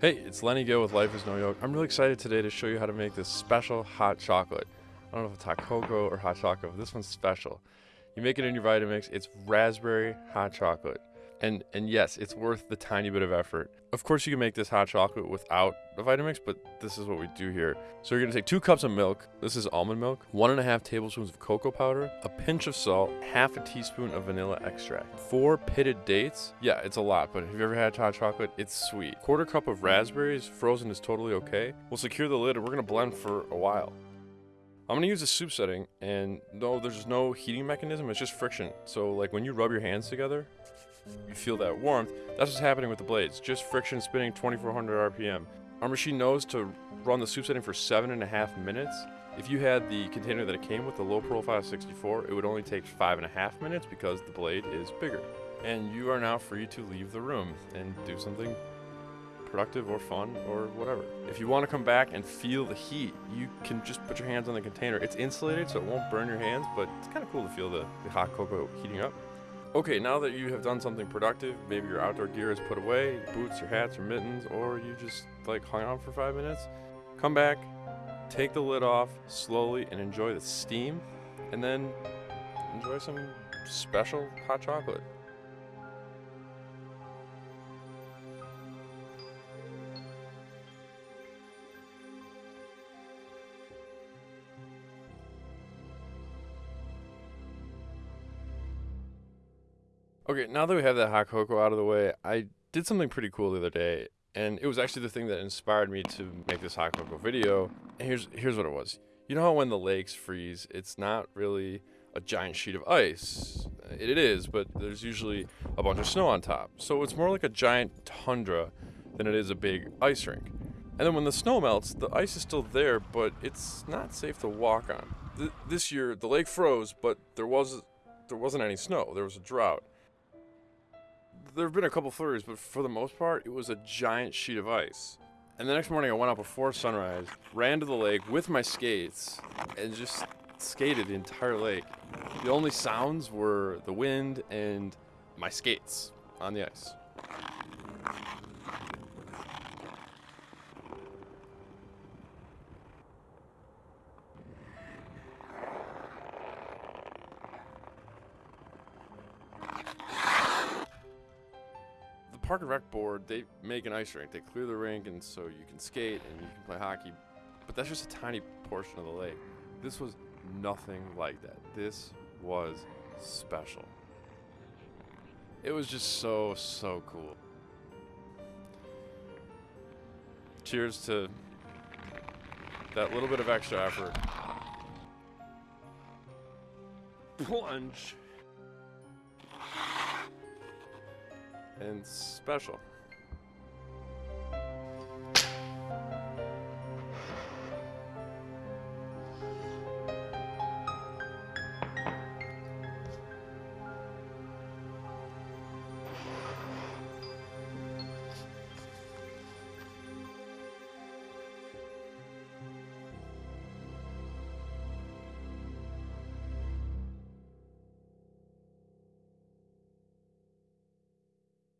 Hey, it's Lenny Gill with Life is No Yoke. I'm really excited today to show you how to make this special hot chocolate. I don't know if it's hot cocoa or hot chocolate, but this one's special. You make it in your Vitamix. It's raspberry hot chocolate. And and yes, it's worth the tiny bit of effort. Of course, you can make this hot chocolate without the Vitamix, but this is what we do here. So you're gonna take two cups of milk. This is almond milk, one and a half tablespoons of cocoa powder, a pinch of salt, half a teaspoon of vanilla extract, four pitted dates. Yeah, it's a lot, but have you ever had hot chocolate? It's sweet. Quarter cup of raspberries, frozen is totally okay. We'll secure the lid and we're gonna blend for a while. I'm gonna use a soup setting, and no, there's no heating mechanism, it's just friction. So like when you rub your hands together, you feel that warmth. That's what's happening with the blades. Just friction spinning 2400 RPM. Our machine knows to run the soup setting for seven and a half minutes. If you had the container that it came with, the low profile 64, it would only take five and a half minutes because the blade is bigger. And you are now free to leave the room and do something productive or fun or whatever. If you want to come back and feel the heat, you can just put your hands on the container. It's insulated so it won't burn your hands, but it's kind of cool to feel the, the hot cocoa heating up. Okay, now that you have done something productive, maybe your outdoor gear is put away, boots, your hats, or mittens, or you just like hung out for five minutes, come back, take the lid off slowly and enjoy the steam, and then enjoy some special hot chocolate. Okay, now that we have that hot cocoa out of the way, I did something pretty cool the other day, and it was actually the thing that inspired me to make this hot cocoa video. And here's here's what it was. You know how when the lakes freeze, it's not really a giant sheet of ice. It, is, but there's usually a bunch of snow on top. So it's more like a giant tundra than it is a big ice rink. And then when the snow melts, the ice is still there, but it's not safe to walk on. Th this year, the lake froze, but there was there wasn't any snow. There was a drought there have been a couple flurries, but for the most part, it was a giant sheet of ice. And the next morning, I went out before sunrise, ran to the lake with my skates, and just skated the entire lake. The only sounds were the wind and my skates on the ice. Park and Rec board, they make an ice rink. They clear the rink and so you can skate and you can play hockey. But that's just a tiny portion of the lake. This was nothing like that. This was special. It was just so, so cool. Cheers to that little bit of extra effort. Plunge. And special.